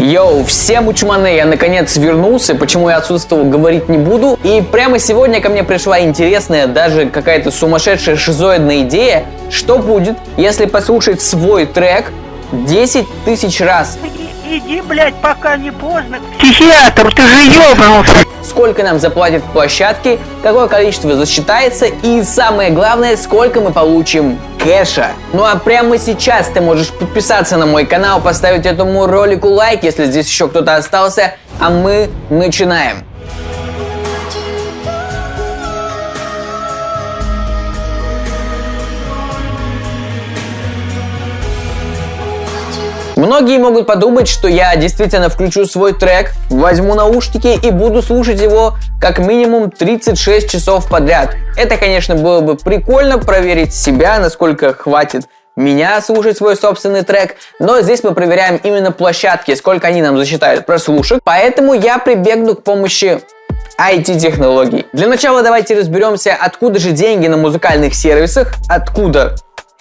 Йоу, всем учманы, я наконец вернулся, почему я отсутствовал, говорить не буду. И прямо сегодня ко мне пришла интересная, даже какая-то сумасшедшая шизоидная идея, что будет, если послушать свой трек 10 тысяч раз. Иди, блядь, пока не поздно. Психиатр, ты же ёбнулся. Сколько нам заплатят площадки, какое количество засчитается и самое главное, сколько мы получим кэша. Ну а прямо сейчас ты можешь подписаться на мой канал, поставить этому ролику лайк, если здесь еще кто-то остался, а мы начинаем. Многие могут подумать, что я действительно включу свой трек, возьму наушники и буду слушать его как минимум 36 часов подряд. Это, конечно, было бы прикольно проверить себя, насколько хватит меня слушать свой собственный трек, но здесь мы проверяем именно площадки, сколько они нам засчитают прослушек, поэтому я прибегну к помощи IT-технологий. Для начала давайте разберемся, откуда же деньги на музыкальных сервисах, откуда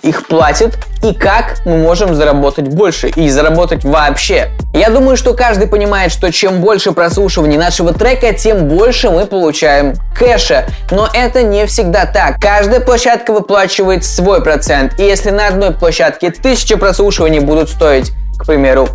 их платят и как мы можем заработать больше и заработать вообще. Я думаю, что каждый понимает, что чем больше прослушиваний нашего трека, тем больше мы получаем кэша. Но это не всегда так. Каждая площадка выплачивает свой процент. И если на одной площадке 1000 прослушиваний будут стоить, к примеру,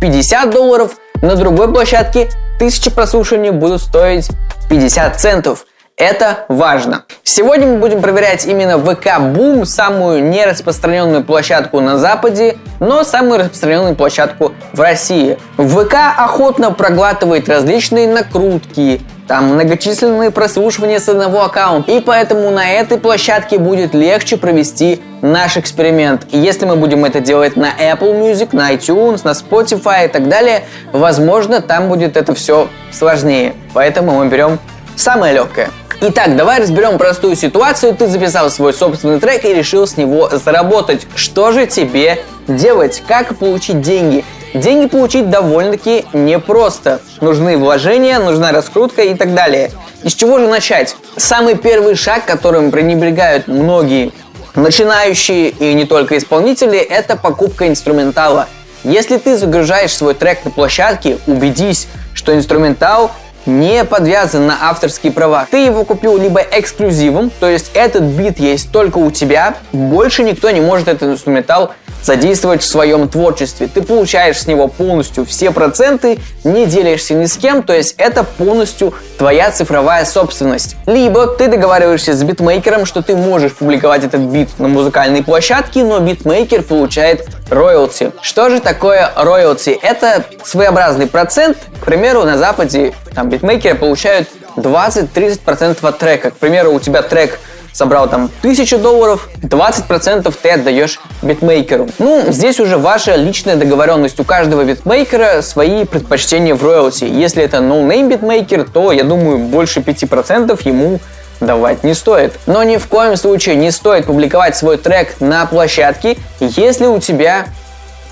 50 долларов, на другой площадке 1000 прослушиваний будут стоить 50 центов. Это важно. Сегодня мы будем проверять именно VK Boom, самую нераспространенную площадку на Западе, но самую распространенную площадку в России. ВК охотно проглатывает различные накрутки, там многочисленные прослушивания с одного аккаунта, и поэтому на этой площадке будет легче провести наш эксперимент. И если мы будем это делать на Apple Music, на iTunes, на Spotify и так далее, возможно, там будет это все сложнее. Поэтому мы берем самое легкое. Итак, давай разберем простую ситуацию. Ты записал свой собственный трек и решил с него заработать. Что же тебе делать? Как получить деньги? Деньги получить довольно-таки непросто. Нужны вложения, нужна раскрутка и так далее. И с чего же начать? Самый первый шаг, которым пренебрегают многие начинающие и не только исполнители, это покупка инструментала. Если ты загружаешь свой трек на площадке, убедись, что инструментал не подвязан на авторские права. Ты его купил либо эксклюзивом, то есть этот бит есть только у тебя, больше никто не может этот инструментал задействовать в своем творчестве. Ты получаешь с него полностью все проценты, не делишься ни с кем, то есть это полностью твоя цифровая собственность. Либо ты договариваешься с битмейкером, что ты можешь публиковать этот бит на музыкальной площадке, но битмейкер получает роялти. Что же такое роялти? Это своеобразный процент. К примеру, на Западе там битмейкеры получают 20-30% от трека. К примеру, у тебя трек собрал там 1000 долларов, 20% ты отдаешь битмейкеру. Ну, здесь уже ваша личная договоренность. У каждого битмейкера свои предпочтения в роялти. Если это no-name битмейкер, то, я думаю, больше 5% ему давать не стоит. Но ни в коем случае не стоит публиковать свой трек на площадке, если у тебя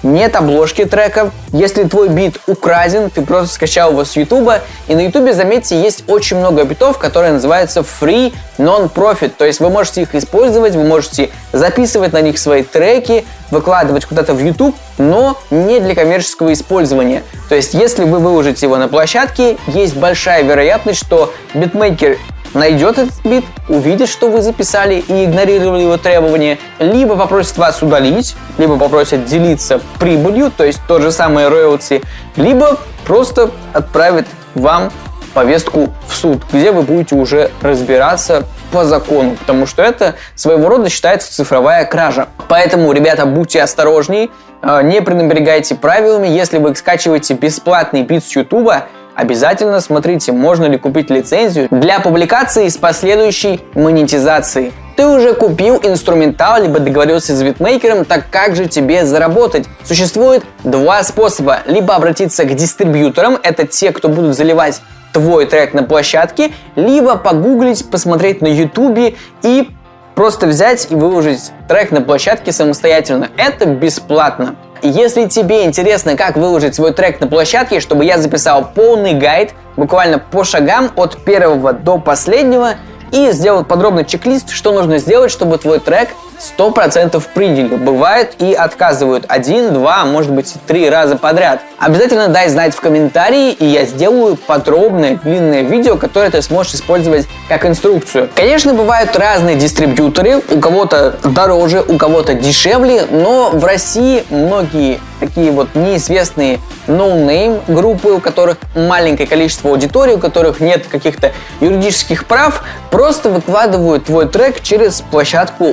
нет обложки трека. Если твой бит украден, ты просто скачал его с ютуба. И на ютубе, заметьте, есть очень много битов, которые называются free non-profit. То есть вы можете их использовать, вы можете записывать на них свои треки, выкладывать куда-то в YouTube, но не для коммерческого использования. То есть если вы выложите его на площадке, есть большая вероятность, что битмейкер найдет этот бит, увидит, что вы записали и игнорировали его требования, либо попросит вас удалить, либо попросит делиться прибылью, то есть то же самое роялти, либо просто отправит вам повестку в суд, где вы будете уже разбираться по закону, потому что это своего рода считается цифровая кража. Поэтому, ребята, будьте осторожней, э, не пренебрегайте правилами. Если вы скачиваете бесплатный бит с YouTube, обязательно смотрите, можно ли купить лицензию для публикации с последующей монетизацией. Ты уже купил инструментал, либо договорился с битмейкером, так как же тебе заработать? Существует два способа. Либо обратиться к дистрибьюторам, это те, кто будут заливать твой трек на площадке, либо погуглить, посмотреть на ютубе и просто взять и выложить трек на площадке самостоятельно. Это бесплатно. Если тебе интересно, как выложить свой трек на площадке, чтобы я записал полный гайд, буквально по шагам от первого до последнего, и сделал подробный чек-лист, что нужно сделать, чтобы твой трек 100% приняли. Бывает и отказывают один, два, может быть три раза подряд. Обязательно дай знать в комментарии, и я сделаю подробное длинное видео, которое ты сможешь использовать как инструкцию. Конечно, бывают разные дистрибьюторы, у кого-то дороже, у кого-то дешевле, но в России многие такие вот неизвестные no-name группы, у которых маленькое количество аудитории, у которых нет каких-то юридических прав, просто выкладывают твой трек через площадку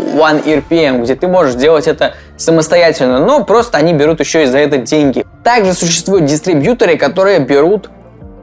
OneRPM, где ты можешь делать это самостоятельно, но просто они берут еще и за это деньги. Также существуют дистрибьюторы, которые берут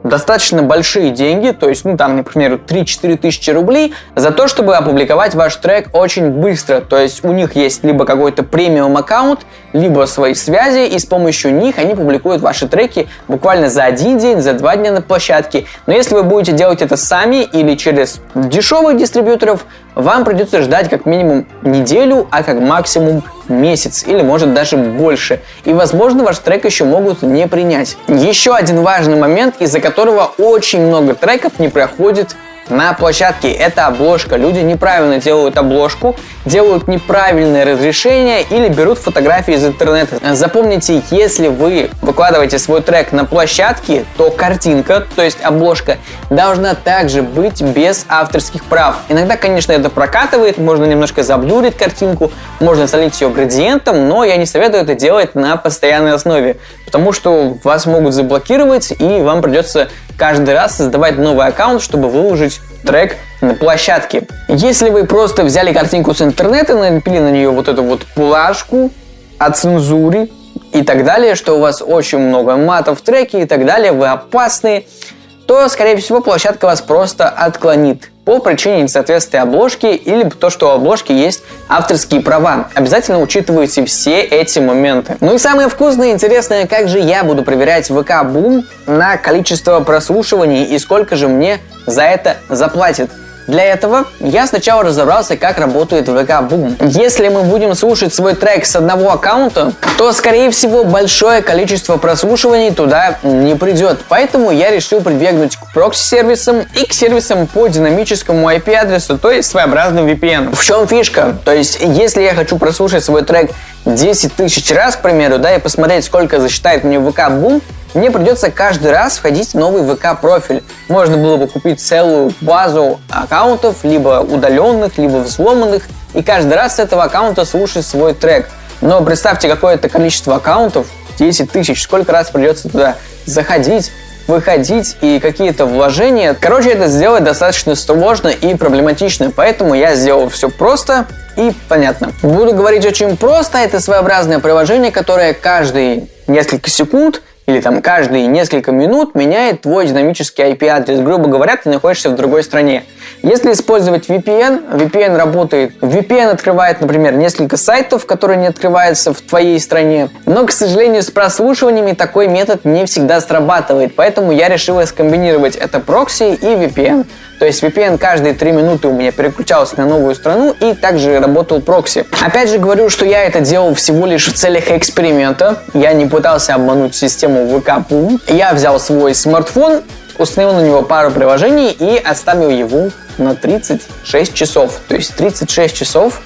достаточно большие деньги, то есть, ну, там, например, 3-4 тысячи рублей за то, чтобы опубликовать ваш трек очень быстро. То есть у них есть либо какой-то премиум аккаунт, либо свои связи, и с помощью них они публикуют ваши треки буквально за один день, за два дня на площадке. Но если вы будете делать это сами или через дешевых дистрибьюторов, вам придется ждать как минимум неделю, а как максимум месяц или может даже больше. И возможно ваш трек еще могут не принять. Еще один важный момент, из-за которого очень много треков не проходит на площадке. Это обложка. Люди неправильно делают обложку, делают неправильное разрешение или берут фотографии из интернета. Запомните, если вы выкладываете свой трек на площадке, то картинка, то есть обложка, должна также быть без авторских прав. Иногда, конечно, это прокатывает, можно немножко заблюрить картинку, можно залить ее градиентом, но я не советую это делать на постоянной основе, потому что вас могут заблокировать и вам придется каждый раз создавать новый аккаунт, чтобы выложить трек на площадке. Если вы просто взяли картинку с интернета, налепили на нее вот эту вот плашку о цензуре и так далее, что у вас очень много матов в треке и так далее, вы опасны, то, скорее всего, площадка вас просто отклонит по причине несоответствия обложки или то, что у обложки есть авторские права. Обязательно учитывайте все эти моменты. Ну и самое вкусное и интересное, как же я буду проверять ВК Бум на количество прослушиваний и сколько же мне за это заплатит. Для этого я сначала разобрался, как работает VK Boom. Если мы будем слушать свой трек с одного аккаунта, то, скорее всего, большое количество прослушиваний туда не придет. Поэтому я решил прибегнуть к прокси-сервисам и к сервисам по динамическому IP-адресу, то есть своеобразным VPN. В чем фишка? То есть, если я хочу прослушать свой трек 10 тысяч раз, к примеру, да, и посмотреть, сколько засчитает мне VK Boom, мне придется каждый раз входить в новый ВК-профиль. Можно было бы купить целую базу аккаунтов, либо удаленных, либо взломанных, и каждый раз с этого аккаунта слушать свой трек. Но представьте какое-то количество аккаунтов, 10 тысяч, сколько раз придется туда заходить, выходить и какие-то вложения. Короче, это сделать достаточно сложно и проблематично, поэтому я сделал все просто и понятно. Буду говорить очень просто, это своеобразное приложение, которое каждые несколько секунд или там каждые несколько минут меняет твой динамический IP-адрес. Грубо говоря, ты находишься в другой стране. Если использовать VPN, VPN работает. VPN открывает, например, несколько сайтов, которые не открываются в твоей стране. Но, к сожалению, с прослушиваниями такой метод не всегда срабатывает. Поэтому я решила скомбинировать это прокси и VPN. То есть VPN каждые 3 минуты у меня переключался на новую страну и также работал прокси. Опять же говорю, что я это делал всего лишь в целях эксперимента. Я не пытался обмануть систему Boom. Я взял свой смартфон, установил на него пару приложений и оставил его на 36 часов. То есть 36 часов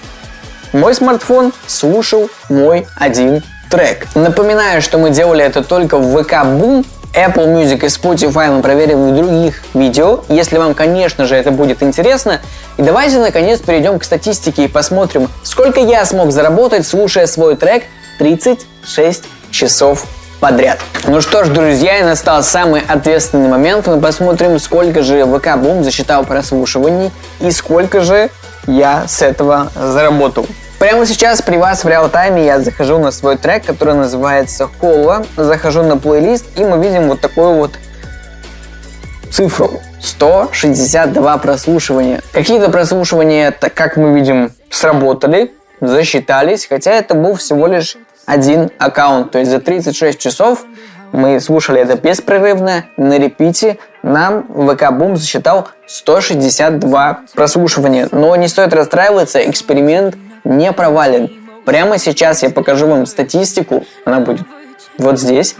мой смартфон слушал мой один трек. Напоминаю, что мы делали это только в VK Boom, Apple Music и Spotify мы проверим в других видео, если вам, конечно же, это будет интересно. И давайте, наконец, перейдем к статистике и посмотрим, сколько я смог заработать, слушая свой трек 36 часов подряд. Ну что ж, друзья, и настал самый ответственный момент. Мы посмотрим, сколько же ВК Бум засчитал прослушиваний и сколько же я с этого заработал. Прямо сейчас при вас в реал-тайме я захожу на свой трек, который называется Холла, захожу на плейлист и мы видим вот такую вот цифру. 162 прослушивания. Какие-то прослушивания, так как мы видим, сработали, засчитались, хотя это был всего лишь один аккаунт. То есть за 36 часов мы слушали это беспрерывно, на репите. Нам ВК Boom засчитал 162 прослушивания. Но не стоит расстраиваться, эксперимент не провален. Прямо сейчас я покажу вам статистику, она будет вот здесь.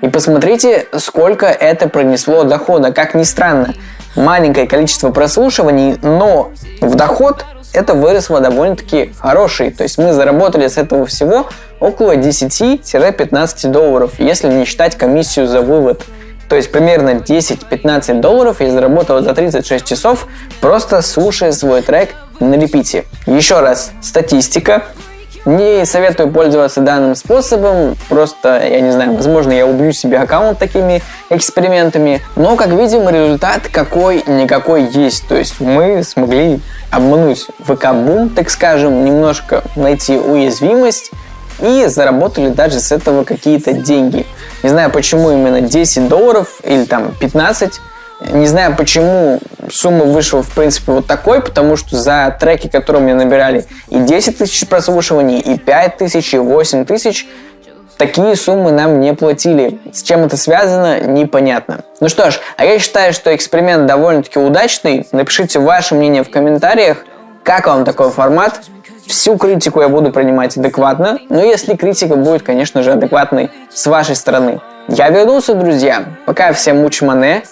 И посмотрите, сколько это принесло дохода. Как ни странно, маленькое количество прослушиваний, но в доход это выросло довольно-таки хороший. То есть мы заработали с этого всего около 10-15 долларов, если не считать комиссию за вывод. То есть примерно 10-15 долларов я заработал за 36 часов, просто слушая свой трек на репите. Еще раз, статистика. Не советую пользоваться данным способом, просто, я не знаю, возможно, я убью себе аккаунт такими экспериментами, но, как видим, результат какой-никакой есть, то есть мы смогли обмануть ВК-бум, так скажем, немножко найти уязвимость, и заработали даже с этого какие-то деньги. Не знаю, почему именно 10 долларов или там 15, не знаю, почему сумма вышла, в принципе, вот такой, потому что за треки, которые мне набирали и 10 тысяч прослушиваний, и 5 тысяч, и 8 тысяч, такие суммы нам не платили. С чем это связано, непонятно. Ну что ж, а я считаю, что эксперимент довольно-таки удачный. Напишите ваше мнение в комментариях, как вам такой формат. Всю критику я буду принимать адекватно, но если критика будет, конечно же, адекватной с вашей стороны. Я вернулся, друзья. Пока всем мучмане.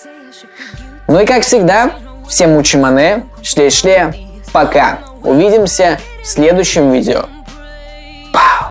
Ну и как всегда, всем мучимане, шле-шле, пока. Увидимся в следующем видео.